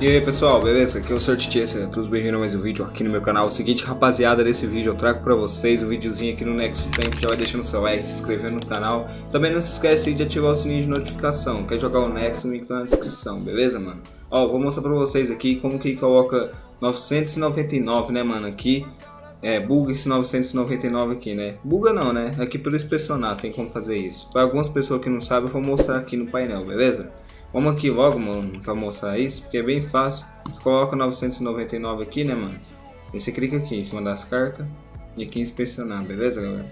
E aí pessoal, beleza? Aqui é o Sortitier, sejam todos bem-vindos a mais um vídeo aqui no meu canal. O seguinte, rapaziada, desse vídeo eu trago pra vocês um videozinho aqui no Nexo Tempo, já vai deixando seu like, se inscrevendo no canal. Também não se esquece de ativar o sininho de notificação, quer jogar o Nexo, o link tá na descrição, beleza, mano? Ó, vou mostrar pra vocês aqui como que coloca 999, né, mano, aqui. É, buga esse 999 aqui, né? Buga não, né? Aqui pelo inspecionar tem como fazer isso. Para algumas pessoas que não sabem, eu vou mostrar aqui no painel, beleza? Vamos aqui logo, mano, pra mostrar isso, porque é bem fácil. Você coloca 999 aqui, né, mano? E você clica aqui em cima das cartas e aqui inspecionar, beleza, galera?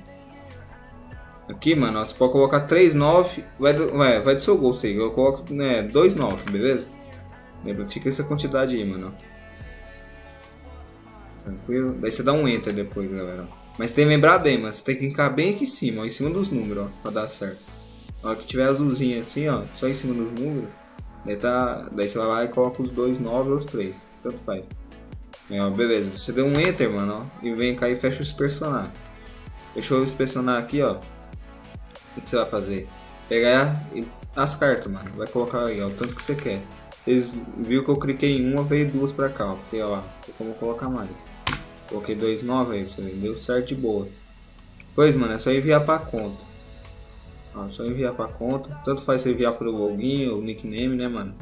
Aqui, mano, você pode colocar 39, vai do, vai, vai do seu gosto aí. Eu coloco, né, 29, beleza? Lembra, fica essa quantidade aí, mano. Tranquilo? Daí você dá um enter depois, galera. Mas tem que lembrar bem, mano. Você tem que clicar bem aqui em cima, ó, em cima dos números, ó, pra dar certo. Hora que tiver azulzinho assim, ó, só em cima dos números, daí, tá, daí você vai lá e coloca os dois 9 ou os 3, tanto faz. Aí, ó, beleza, você deu um enter, mano, ó, e vem cá e fecha o inspecionar. Fechou o inspecionar aqui, ó. O que você vai fazer? Pegar as cartas, mano, vai colocar aí, ó, o tanto que você quer. Vocês viram que eu cliquei em uma, veio duas pra cá, ó, porque ó, tem como colocar mais. Coloquei dois 9 aí, deu certo de boa. Pois, mano, é só enviar pra conta. Ó, só enviar pra conta. Tanto faz você enviar pro login ou nickname, né, mano?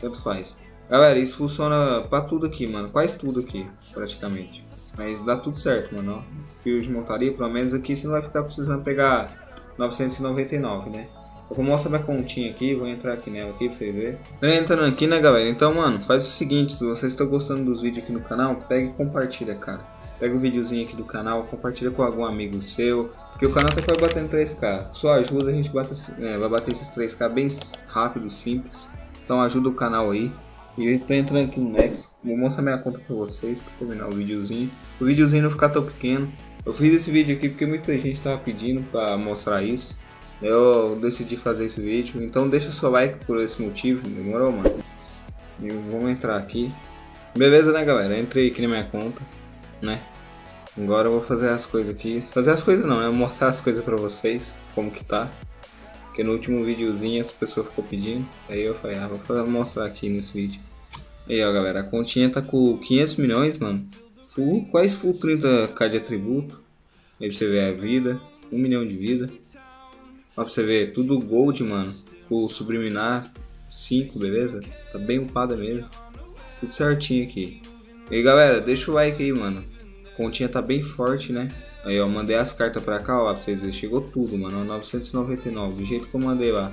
Tanto faz. Galera, isso funciona pra tudo aqui, mano. Quase tudo aqui, praticamente. Mas dá tudo certo, mano. Ó. Fio de montaria, pelo menos aqui você não vai ficar precisando pegar 999, né? Eu vou mostrar minha continha aqui, vou entrar aqui nela aqui pra vocês verem. Entrando aqui, né, galera? Então, mano, faz o seguinte, se vocês estão gostando dos vídeos aqui no canal, pega e compartilha, cara. Pega o um videozinho aqui do canal, compartilha com algum amigo seu, porque o canal tá quase batendo 3k. Só ajuda a gente bate, é, vai bater esses 3k bem rápido, simples. Então ajuda o canal aí. E eu tô entrando aqui no Next, vou mostrar minha conta pra vocês, pra terminar o videozinho. O videozinho não ficar tão pequeno. Eu fiz esse vídeo aqui porque muita gente tava pedindo pra mostrar isso. Eu decidi fazer esse vídeo, então deixa o seu like por esse motivo, demorou, mano? E vamos entrar aqui. Beleza, né, galera? Entrei aqui na minha conta, né? Agora eu vou fazer as coisas aqui. Fazer as coisas não, né? Mostrar as coisas pra vocês, como que tá. Porque no último videozinho as pessoas ficou pedindo. Aí eu falei, ah, vou mostrar aqui nesse vídeo. Aí ó, galera, a continha tá com 500 milhões, mano. Full, quase full 30k de atributo. Aí pra você ver a vida, 1 milhão de vida. Ó, pra você ver, tudo gold, mano. O subliminar 5, beleza? Tá bem upada mesmo. Tudo certinho aqui. E galera, deixa o like aí, mano. A continha tá bem forte, né? Aí, ó, mandei as cartas pra cá, ó, pra vocês verem. Chegou tudo, mano. 999, do jeito que eu mandei lá.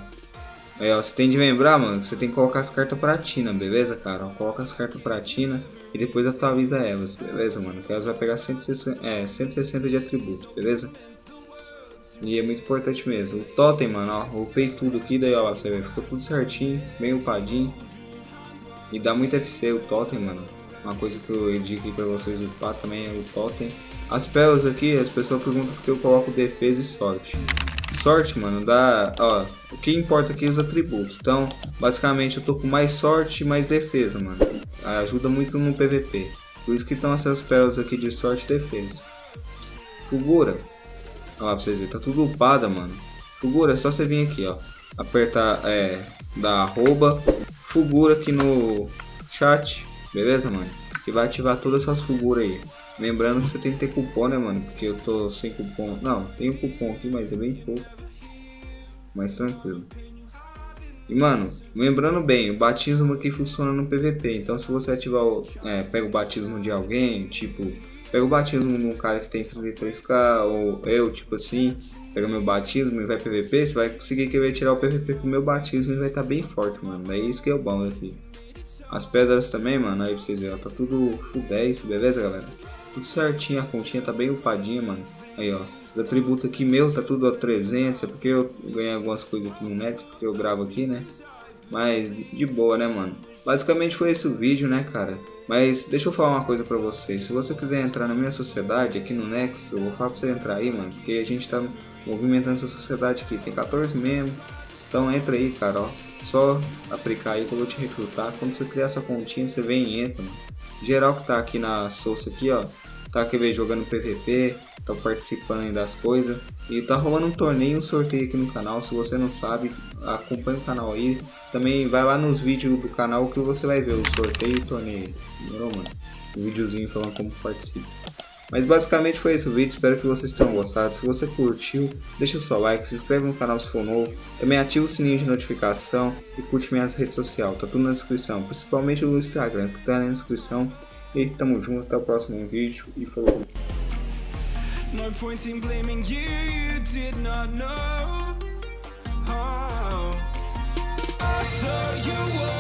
Aí, ó, você tem de lembrar, mano, que você tem que colocar as cartas platina, beleza, cara? Ó, coloca as cartas platina e depois atualiza elas, beleza, mano? Que elas vai pegar 160, é, 160 de atributo, beleza? E é muito importante mesmo. O totem, mano, ó, upei tudo aqui, daí ó, você vê, ficou tudo certinho, bem upadinho. E dá muito FC o totem, mano. Uma coisa que eu indico pra vocês upar também é o totem. As pérolas aqui, as pessoas perguntam porque eu coloco defesa e sorte. Sorte, mano, dá, ó, o que importa aqui é os atributos. Então, basicamente eu tô com mais sorte e mais defesa, mano. Ajuda muito no PVP. Por isso que estão essas pérolas aqui de sorte e defesa. Fulgura, Olha lá pra vocês verem, tá tudo upada, mano. Fugura, é só você vir aqui, ó. Apertar, é, da arroba Fugura aqui no chat, beleza, mano? E vai ativar todas essas figuras aí. Lembrando que você tem que ter cupom, né, mano? Porque eu tô sem cupom. Não, tem um cupom aqui, mas é bem pouco. Mais tranquilo. E, mano, lembrando bem, o batismo aqui funciona no PVP. Então, se você ativar o... É, pega o batismo de alguém, tipo pega o batismo de um cara que tem 33k, ou eu, tipo assim, pega meu batismo e vai PVP, você vai conseguir querer tirar o PVP com meu batismo e vai estar tá bem forte, mano. É isso que é o bom aqui. As pedras também, mano, aí pra vocês verem, tá tudo full 10, beleza, galera? Tudo certinho, a continha tá bem upadinha, mano. Aí, ó. Os atributos aqui meu tá tudo a 300, é porque eu ganhei algumas coisas aqui no Nex, porque eu gravo aqui, né? Mas de boa, né, mano? Basicamente foi esse o vídeo, né, cara? Mas deixa eu falar uma coisa pra vocês. Se você quiser entrar na minha sociedade aqui no Nexo, eu vou falar pra você entrar aí, mano. Porque a gente tá movimentando essa sociedade aqui. Tem 14 membros. Então entra aí, cara, ó. Só aplicar aí que eu vou te recrutar. Quando você criar essa continha, você vem e entra, mano. Geral que tá aqui na Souça aqui, ó. tá quer ver, jogando PVP, tá participando das coisas. E tá rolando um torneio, um sorteio aqui no canal. Se você não sabe, acompanha o canal aí. Também vai lá nos vídeos do canal que você vai ver o sorteio e o torneio. Demorou, mano? Um videozinho falando como participa. Mas basicamente foi esse o vídeo, espero que vocês tenham gostado. Se você curtiu, deixa o seu like, se inscreve no canal se for novo. Também ativa o sininho de notificação e curte minhas redes sociais, tá tudo na descrição. Principalmente o Instagram, que tá na descrição. E tamo junto, até o próximo vídeo e falou. No point in blaming you, you did not know. Oh, I thought you were